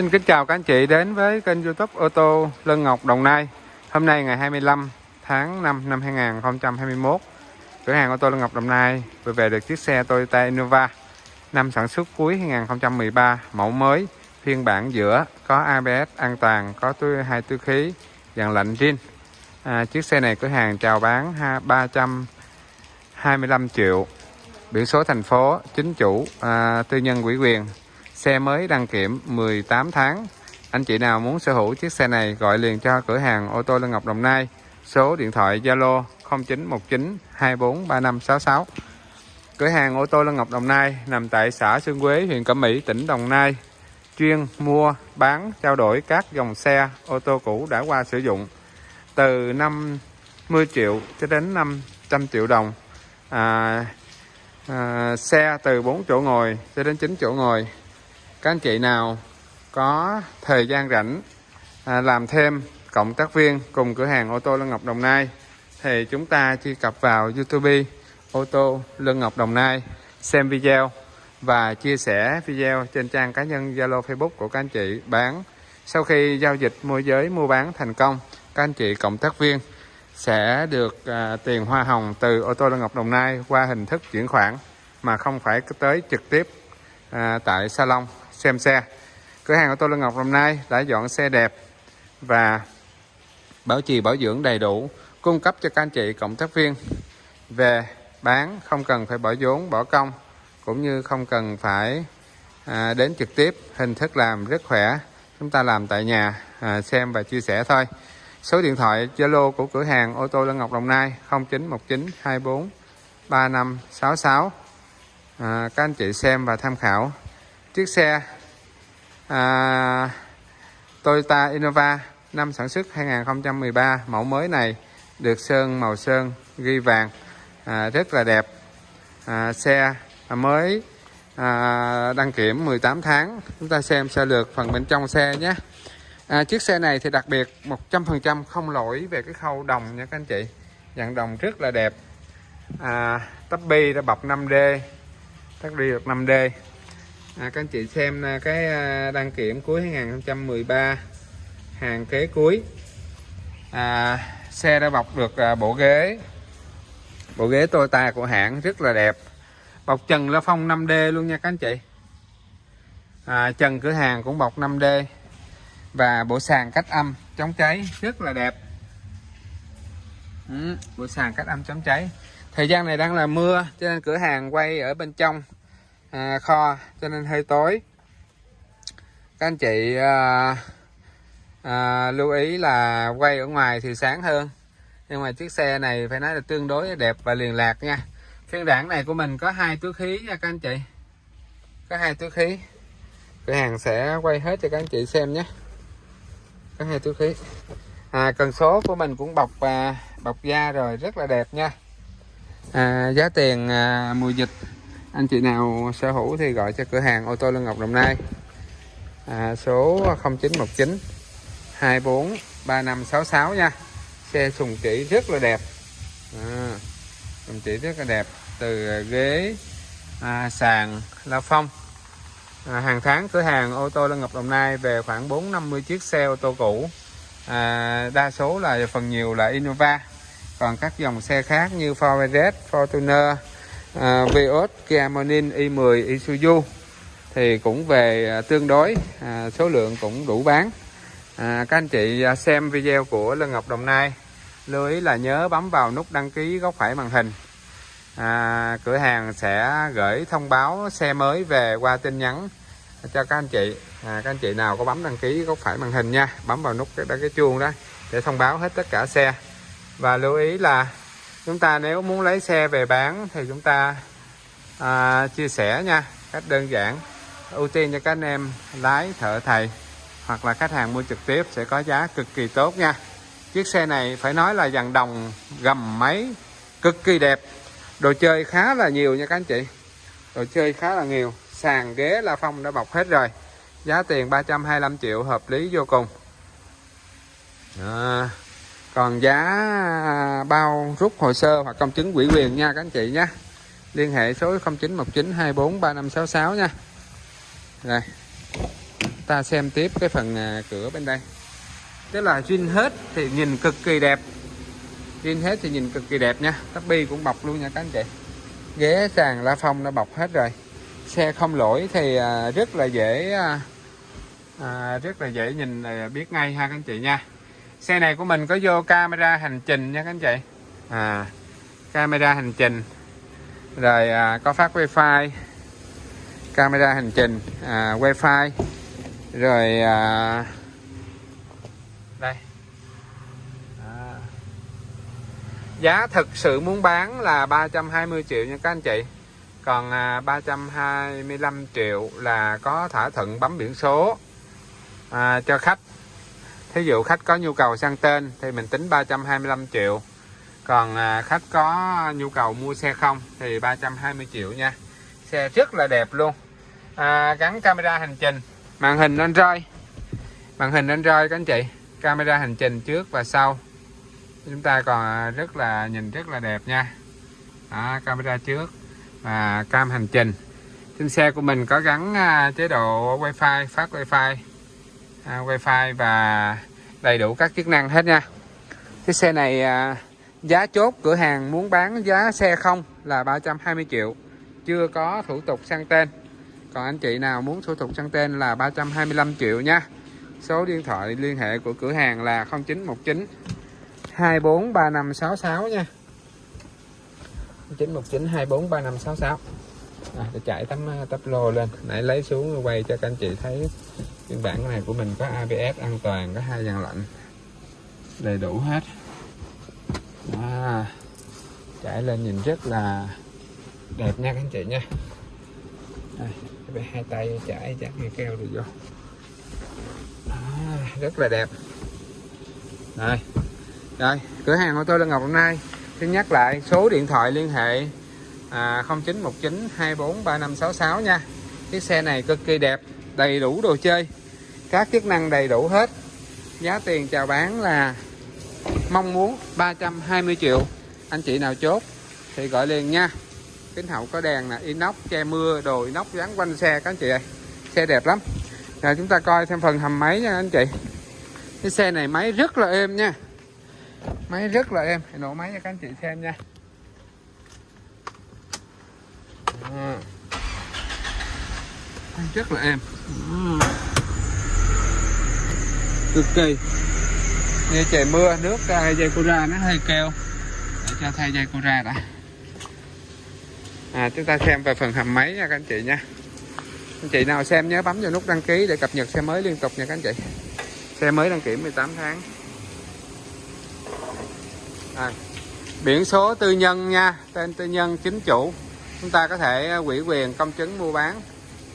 Xin kính chào các anh chị đến với kênh youtube ô tô Lân Ngọc Đồng Nai. Hôm nay ngày 25 tháng 5 năm 2021 Cửa hàng ô tô Lân Ngọc Đồng Nai vừa về được chiếc xe Toyota Innova Năm sản xuất cuối 2013 Mẫu mới phiên bản giữa Có ABS an toàn Có túi hai túi khí dàn lạnh zin. À, Chiếc xe này cửa hàng chào bán 325 triệu. Biển số thành phố Chính chủ à, Tư nhân quỹ quyền Xe mới đăng kiểm 18 tháng. Anh chị nào muốn sở hữu chiếc xe này gọi liền cho cửa hàng ô tô Lân Ngọc Đồng Nai. Số điện thoại Zalo 0919 243566. Cửa hàng ô tô Lân Ngọc Đồng Nai nằm tại xã Xuân Quế, huyện Cẩm Mỹ, tỉnh Đồng Nai. Chuyên mua, bán, trao đổi các dòng xe ô tô cũ đã qua sử dụng từ 50 triệu cho đến 500 triệu đồng. À, à, xe từ 4 chỗ ngồi cho đến 9 chỗ ngồi các anh chị nào có thời gian rảnh à, làm thêm cộng tác viên cùng cửa hàng ô tô Lân Ngọc Đồng Nai thì chúng ta truy cập vào YouTube ô tô Lân Ngọc Đồng Nai xem video và chia sẻ video trên trang cá nhân Zalo Facebook của các anh chị bán. Sau khi giao dịch môi giới mua bán thành công các anh chị cộng tác viên sẽ được à, tiền hoa hồng từ ô tô Lân Ngọc Đồng Nai qua hình thức chuyển khoản mà không phải tới trực tiếp à, tại salon xem xe. Cửa hàng ô tô Lân Ngọc hôm nay đã dọn xe đẹp và bảo trì bảo dưỡng đầy đủ cung cấp cho các anh chị cộng tác viên. Về bán không cần phải bỏ vốn bỏ công cũng như không cần phải à, đến trực tiếp hình thức làm rất khỏe. Chúng ta làm tại nhà à, xem và chia sẻ thôi. Số điện thoại Zalo của cửa hàng ô tô Lân Ngọc Đồng Nai 0919 24 3566 à, các anh chị xem và tham khảo chiếc xe à, Toyota Innova năm sản xuất 2013 mẫu mới này được sơn màu sơn ghi vàng à, rất là đẹp. À, xe mới à, đăng kiểm 18 tháng. Chúng ta xem sơ lược phần bên trong xe nhé. À, chiếc xe này thì đặc biệt 100% không lỗi về cái khâu đồng nha các anh chị. Dạng đồng rất là đẹp. À, tắp bi đã bọc 5D tắp bi được 5D à, các anh chị xem à, cái à, đăng kiểm cuối 2013 hàng kế cuối. À, xe đã bọc được à, bộ ghế. Bộ ghế Toyota của hãng rất là đẹp. Bọc trần la phong 5D luôn nha các anh chị. À, trần cửa hàng cũng bọc 5D và bộ sàn cách âm chống cháy rất là đẹp. Ừ, bộ sàn cách âm chống cháy. Thời gian này đang là mưa cho nên cửa hàng quay ở bên trong à, kho cho nên hơi tối. Các anh chị à, à, lưu ý là quay ở ngoài thì sáng hơn. Nhưng mà chiếc xe này phải nói là tương đối đẹp và liền lạc nha. Phiên bản này của mình có hai túi khí nha các anh chị. Có hai túi khí. Cửa hàng sẽ quay hết cho các anh chị xem nhé. Có hai túi khí. À, cần số của mình cũng bọc à, bọc da rồi rất là đẹp nha. À, giá tiền à, mùa dịch anh chị nào sở hữu thì gọi cho cửa hàng ô tô Lân Ngọc Đồng Nai. À, số 0919 24 3566 nha. Xe sùng chỉ rất là đẹp. À, sùng chỉ rất là đẹp. Từ ghế à, sàn la phong. À, hàng tháng cửa hàng ô tô Lân Ngọc Đồng Nai về khoảng 450 chiếc xe ô tô cũ. À, đa số là phần nhiều là Innova. Còn các dòng xe khác như Ford Everest, Fortuner à, Vios, Kia Morning, i10, Isuzu. Thì cũng về à, tương đối à, số lượng cũng đủ bán. À, các anh chị à, xem video của Lân Ngọc Đồng Nai lưu ý là nhớ bấm vào nút đăng ký góc phải màn hình. À, cửa hàng sẽ gửi thông báo xe mới về qua tin nhắn cho các anh chị. À, các anh chị nào có bấm đăng ký góc phải màn hình nha bấm vào nút cái, cái chuông đó để thông báo hết tất cả xe. Và lưu ý là chúng ta nếu muốn lấy xe về bán thì chúng ta à, chia sẻ nha cách đơn giản. Ưu tiên cho các anh em lái thợ thầy hoặc là khách hàng mua trực tiếp sẽ có giá cực kỳ tốt nha. Chiếc xe này phải nói là dàn đồng gầm máy cực kỳ đẹp. Đồ chơi khá là nhiều nha các anh chị. Đồ chơi khá là nhiều. Sàn ghế la phong đã bọc hết rồi. Giá tiền 325 triệu hợp lý vô cùng. À, còn giá à, bao rút hồ sơ hoặc công chứng quỹ quyền nha các anh chị nhé. Liên hệ số 0919243566 nha. Rồi ta xem tiếp cái phần à, cửa bên đây. Tức là zin hết thì nhìn cực kỳ đẹp. Zin hết thì nhìn cực kỳ đẹp nha. Tắp bi cũng bọc luôn nha các anh chị. Ghế sàn la phong đã bọc hết rồi. Xe không lỗi thì à, rất là dễ rất là dễ nhìn là biết ngay ha các anh chị nha xe này của mình có vô camera hành trình nha các anh chị. À camera hành trình. Rồi à, có phát wifi. Camera hành trình à, wifi. Rồi à, đây. À. giá thực sự muốn bán là 320 triệu nha các anh chị. Còn à, 325 triệu là có thỏa thuận bấm biển số à, cho khách thí dụ khách có nhu cầu sang tên thì mình tính 325 triệu. Còn à, khách có nhu cầu mua xe không thì 320 triệu nha. Xe rất là đẹp luôn. À, gắn camera hành trình. Màn hình Android. Màn hình Android các anh chị. Camera hành trình trước và sau. Chúng ta còn à, rất là nhìn rất là đẹp nha. Đó, camera trước và cam hành trình. Trên xe của mình có gắn à, chế độ wifi phát wifi à, wifi và đầy đủ các chức năng hết nha. Cái xe này à, giá chốt cửa hàng muốn bán giá xe không là 320 triệu. Chưa có thủ tục sang tên. Còn anh chị nào muốn thủ tục sang tên là 325 triệu nha. Số điện thoại liên hệ của cửa hàng là 0919 243566 nha. 0919 243566 à, để chạy tấm à, tắp lô lên. Nãy lấy xuống quay cho các anh chị thấy phiên bản này của mình có ABS an toàn có hai dàn lạnh. Đầy đủ hết. Đó. chạy lên nhìn rất là đẹp nha các anh chị nha. Đây, hai tay chạy chắc nghe keo được vô. Đó, rất là đẹp. Rồi rồi cửa hàng của tôi là Ngọc hôm nay. Xin nhắc lại số điện thoại liên hệ à, 0919 243566 nha. Chiếc xe này cực kỳ đẹp đầy đủ đồ chơi các chức năng đầy đủ hết. Giá tiền chào bán là mong muốn 320 triệu. Anh chị nào chốt thì gọi liền nha. Kính hậu có đèn là inox, che mưa, đồ inox dán quanh xe các anh chị ơi. Xe đẹp lắm. Rồi chúng ta coi thêm phần hầm máy nha anh chị. Cái xe này máy rất là êm nha. Máy rất là êm. Nổ máy cho các anh chị xem nha. À. rất là êm cực kỳ. Như trời mưa nước uh, dây cura nó hơi keo để cho thay dây cura đã. À, chúng ta xem về phần hầm máy nha các anh chị nha. Anh chị nào xem nhớ bấm vào nút đăng ký để cập nhật xe mới liên tục nha các anh chị. Xe mới đăng kiểm 18 tháng. À, biển số tư nhân nha tên tư nhân chính chủ. Chúng ta có thể à, ủy quyền công chứng mua bán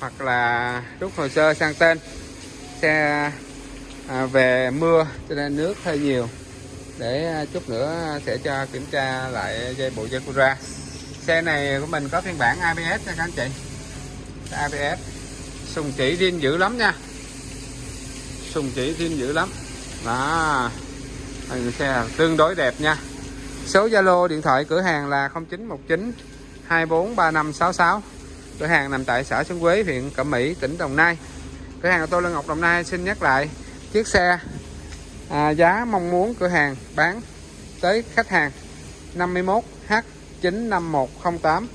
hoặc là rút hồ sơ sang tên. Xe à, về mưa cho nên nước hơi nhiều. Để à, chút nữa sẽ cho kiểm tra lại dây bộ dây xe này của mình có phiên bản ABS nha các anh chị. ABS sùng chỉ riêng dữ lắm nha. Sùng chỉ riêng dữ lắm. Đó. Xe tương đối đẹp nha. Số Zalo điện thoại cửa hàng là 0919 243566 cửa hàng nằm tại xã Xuân Quế huyện Cẩm Mỹ tỉnh Đồng Nai. Cửa hàng của tôi Lân Ngọc Đồng Nai xin nhắc lại chiếc xe à, giá mong muốn cửa hàng bán tới khách hàng 51 H 95108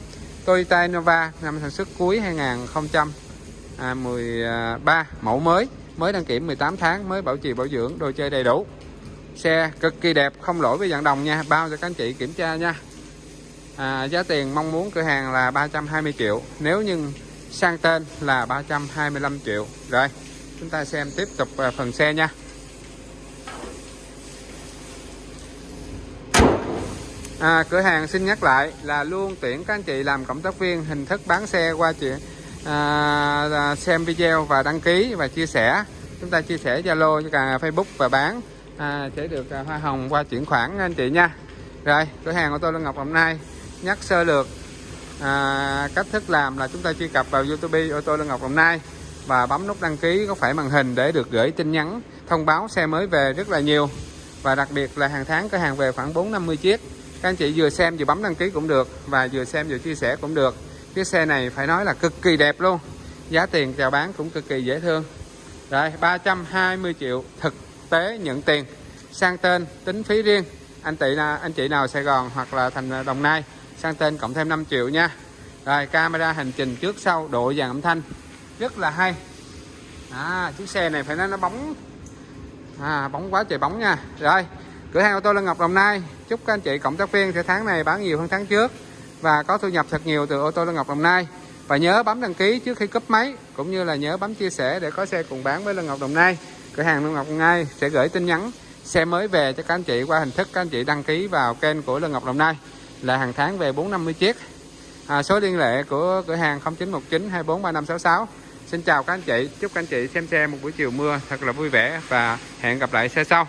Toyota Innova năm sản xuất cuối 2013 mẫu mới mới đăng kiểm 18 tháng mới bảo trì bảo dưỡng đồ chơi đầy đủ. Xe cực kỳ đẹp không lỗi với dạng đồng nha bao cho các anh chị kiểm tra nha. À, giá tiền mong muốn cửa hàng là 320 triệu nếu nhưng sang tên là 325 triệu. Rồi chúng ta xem tiếp tục à, phần xe nha. À, cửa hàng xin nhắc lại là luôn tuyển các anh chị làm cộng tác viên hình thức bán xe qua chuyện à, à, xem video và đăng ký và chia sẻ. Chúng ta chia sẻ zalo cho cả facebook và bán à, sẽ được à, hoa hồng qua chuyển khoản anh chị nha. Rồi cửa hàng của tôi là ngọc hôm nay nhắc sơ lược. À, cách thức làm là chúng ta truy cập vào youtube ô tô lương ngọc đồng nai và bấm nút đăng ký có phải màn hình để được gửi tin nhắn, thông báo xe mới về rất là nhiều. Và đặc biệt là hàng tháng cửa hàng về khoảng 4 50 chiếc. Các anh chị vừa xem vừa bấm đăng ký cũng được và vừa xem vừa chia sẻ cũng được. Chiếc xe này phải nói là cực kỳ đẹp luôn. Giá tiền chào bán cũng cực kỳ dễ thương. Rồi 320 triệu thực tế nhận tiền. Sang tên, tính phí riêng. Anh chị là anh chị nào Sài Gòn hoặc là thành Đồng Nai, sang tên cộng thêm 5 triệu nha. Rồi, camera hành trình trước sau, độ dàn âm thanh rất là hay. À, chiếc xe này phải nói nó bóng. À, bóng quá trời bóng nha. Rồi cửa hàng ô tô Lân Ngọc Đồng Nai. Chúc các anh chị cộng tác viên sẽ tháng này bán nhiều hơn tháng trước và có thu nhập thật nhiều từ ô tô Lân Ngọc Đồng Nai. Và nhớ bấm đăng ký trước khi cấp máy cũng như là nhớ bấm chia sẻ để có xe cùng bán với Lân Ngọc Đồng Nai. Cửa hàng Lân Ngọc Đồng Nai sẽ gửi tin nhắn xe mới về cho các anh chị qua hình thức các anh chị đăng ký vào kênh của Lân Ngọc Đồng Nai. Là hàng tháng về 450 chiếc. À, số liên hệ của cửa hàng 0919 243566 Xin chào các anh chị, chúc các anh chị xem xe một buổi chiều mưa, thật là vui vẻ và hẹn gặp lại xe sau.